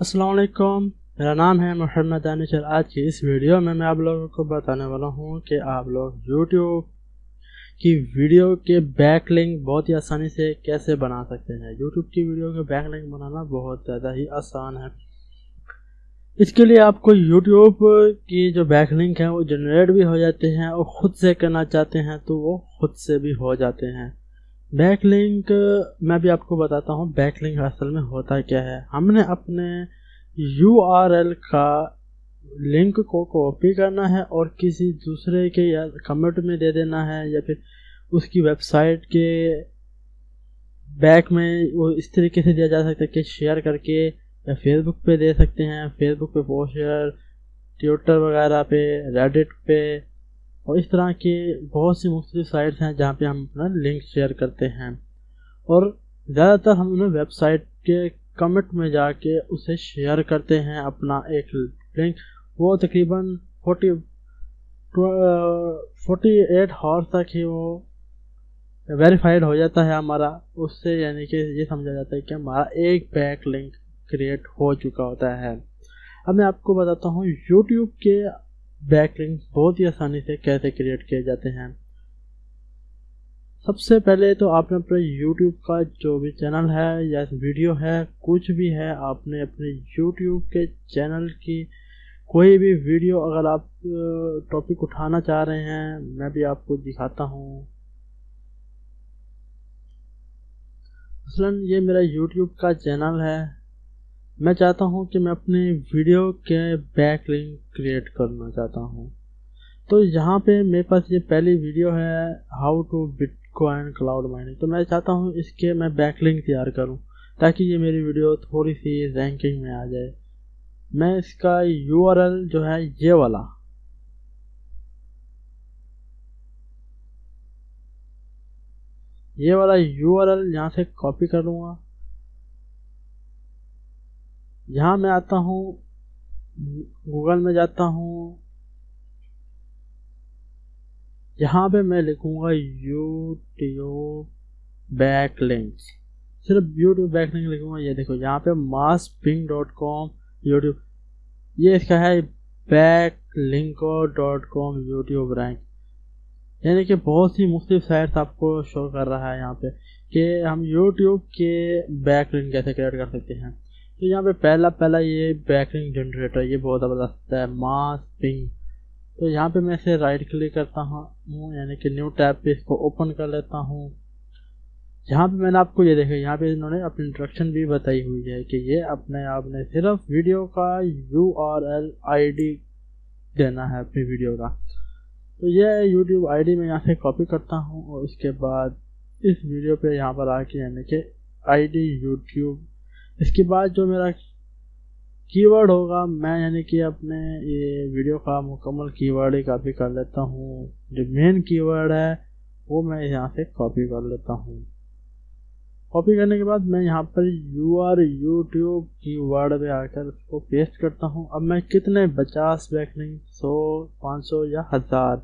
السلام علیکم، میرا نام ہے محمد دانشر آج کی اس ویڈیو میں میں آپ لوگوں کو بتانے والا ہوں کہ آپ لوگ یوٹیوب کی ویڈیو کے بیک لنک بہت ہی آسانی سے کیسے بنا سکتے ہیں؟ یوٹیوب کی ویڈیو کے بیک لنک بنانا بہت زیادہ ہی آسان ہے۔ اس کے لیے آپ کو یوٹیوب کی جو بیک لنک ہیں وہ جنریٹ بھی ہو جاتے ہیں اور خود سے کرنا چاہتے ہیں تو وہ خود سے بھی ہو جاتے ہیں۔ بیک لنک میں بھی آپ کو بتاتا ہوں بیک لنک اصل میں ہوتا کیا ہے۔ ہم نے اپنے یو آر ایل کا لنک کو کاپی کرنا ہے اور کسی دوسرے کے یا کمنٹ میں دے دینا ہے یا پھر اس کی ویب سائٹ کے بیک میں وہ اس طریقے سے دیا جا سکتا ہے کہ شیئر کر کے یا فیس بک پہ دے سکتے ہیں۔ فیس بک پہ پوسٹر ٹویٹر وغیرہ پہ ریڈٹ پہ اور اس طرح کی بہت سی مختلف سائٹس ہیں جہاں پہ ہم اپنا لنک شیئر کرتے ہیں۔ اور زیادہ تر ہم انہیں ویب سائٹ کے کمنٹ میں جا کے اسے شیئر کرتے ہیں اپنا ایک لنک۔ وہ تقریباً فورٹی فورٹی ایٹ ہارس تک ہی وہ ویریفائڈ ہو جاتا ہے ہمارا۔ اس سے یعنی کہ یہ سمجھا جاتا ہے کہ ہمارا ایک بیک لنک کریٹ ہو چکا ہوتا ہے۔ اب میں آپ کو بتاتا ہوں یوٹیوب کے بیک لنک بہت ہی آسانی سے کیسے کریٹ کیے جاتے ہیں۔ سب سے پہلے تو آپ نے اپنے یوٹیوب کا جو بھی چینل ہے یا ویڈیو ہے، کچھ بھی ہے، آپ نے اپنے یوٹیوب کے چینل کی کوئی بھی ویڈیو اگر آپ ٹاپک اٹھانا چاہ رہے ہیں، میں بھی آپ کو دکھاتا ہوں۔ مثلا یہ میرا یوٹیوب کا چینل ہے۔ میں چاہتا ہوں کہ میں اپنے ویڈیو کے بیک لنک کریٹ کرنا چاہتا ہوں۔ تو یہاں پہ میرے پاس یہ پہلی ویڈیو ہے how to bitcoin cloud mining. تو میں چاہتا ہوں اس کے میں بیک لنک تیار کروں تاکہ یہ میری ویڈیو تھوڑی سی رینکنگ میں آ جائے۔ میں اس کا یو آر ایل جو ہے یہ والا۔ یہ والا یو آر ایل یہاں سے کاپی کر لوں گا۔ یہاں میں آتا ہوں، گوگل میں جاتا ہوں، یہاں پہ میں لکھوں گا یوٹیوب بیک لنک صرف یوٹیوب بیک لنک لکھوں گا، یہ دیکھو، یہاں پہ ماس پنگ ڈاٹ کام یوٹیوب، یہ اس کا ہے Backlinko dot com YouTube rank. یعنی کہ بہت سی مختلف سائٹس آپ کو شو کر رہا ہے یہاں پہ کہ ہم یوٹیوب کے بیک لنک کیسے کریٹ کر سکتے ہیں۔ تو یہاں پہ پہلا پہلا یہ بیکنگ جنریٹر یہ بہت زبردست ہے ماس پنگ تو یہاں پہ میں اسے رائٹ کلک کرتا ہوں یعنی کہ نیو ٹیب پہ اس کو اوپن کر لیتا ہوں۔ یہاں پہ میں نے آپ کو یہ دیکھا، یہاں پہ انہوں نے اپنی انسٹرکشن بھی بتائی ہوئی ہے کہ یہ اپنے آپ نے صرف ویڈیو کا U R L I D دینا ہے اپنی ویڈیو کا۔ تو یہ یوٹیوب آئی ڈی میں یہاں سے کاپی کرتا ہوں اور اس کے بعد اس ویڈیو پہ یہاں پر آ کے یعنی کہ آئی ڈی یوٹیوب اس کے بعد جو میرا کی ورڈ ہوگا، میں یعنی کہ اپنے یہ ویڈیو کا مکمل کی ورڈ ہی کاپی کر لیتا ہوں۔ جو مین کی ورڈ ہے، وہ میں یہاں سے کاپی کر لیتا ہوں۔ کاپی کرنے کے بعد میں یہاں پر you are YouTube keyword پہ آ کر اس کو پیسٹ کرتا ہوں۔ اب میں کتنے پچاس بیکنگ سو، پانچ سو یا ہزار۔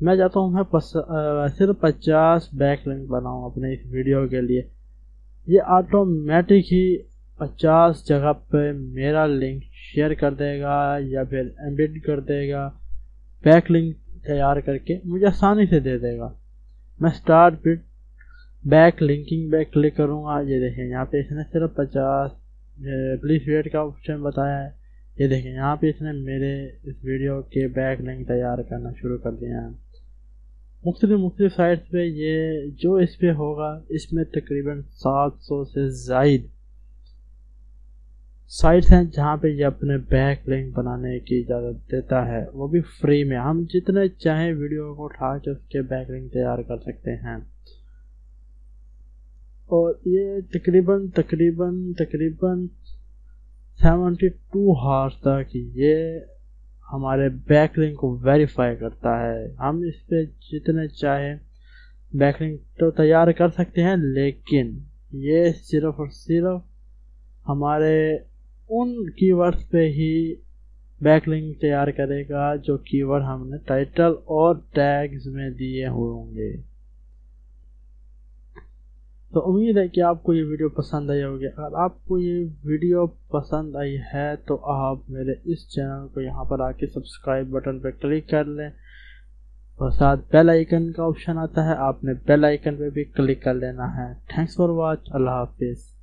میں چاہتا ہوں میں صرف پچاس بیک لنک بناؤں اپنے اس ویڈیو کے لیے۔ یہ آٹومیٹک ہی پچاس جگہ پہ میرا لنک شیئر کر دے گا یا پھر ایمبیڈ کر دے گا بیک لنک تیار کر کے مجھے آسانی سے دے دے گا۔ میں start bit back linking back click کروں گا۔ یہ دیکھیں یہاں پہ اس نے صرف پچاس پلیس ویٹ کا آپشن بتایا ہے۔ یہ دیکھیں یہاں پہ اس نے میرے اس ویڈیو کے بیک لنک تیار کرنا شروع کر دیا ہے۔ مختلف مختلف سائٹس پہ یہ جو اس پہ ہوگا، اس میں تقریباً سات سو سے زائد سائٹس ہیں جہاں پہ یہ اپنے بیک لنک بنانے کی اجازت دیتا ہے۔ وہ بھی فری میں۔ ہم جتنے چاہیں ویڈیو کو اٹھا کے اس کے بیک لنک تیار کر سکتے ہیں۔ اور یہ تقریباً تقریباً تقریباً سیونٹی ٹو ہارس تک یہ ہمارے بیک لنک کو ویریفائی کرتا ہے۔ ہم اس پہ جتنے چاہیں بیک لنک تو تیار کر سکتے ہیں، لیکن یہ صرف اور صرف ہمارے ان کی ورڈ پہ ہی بیک لنک تیار کرے گا جو کی ورڈ ہم نے ٹائٹل اور ٹیگز میں دیے ہوں گے۔ تو امید ہے کہ آپ کو یہ ویڈیو پسند آئی ہوگی۔ اگر آپ کو یہ ویڈیو پسند آئی ہے تو آپ میرے اس چینل کو یہاں پر آ کے سبسکرائب بٹن پہ کلک کر لیں۔ اور ساتھ بیل آئیکن کا آپشن آتا ہے، آپ نے بیل آئیکن پہ بھی کلک کر لینا ہے۔ تھینکس فار واچ اللہ حافظ۔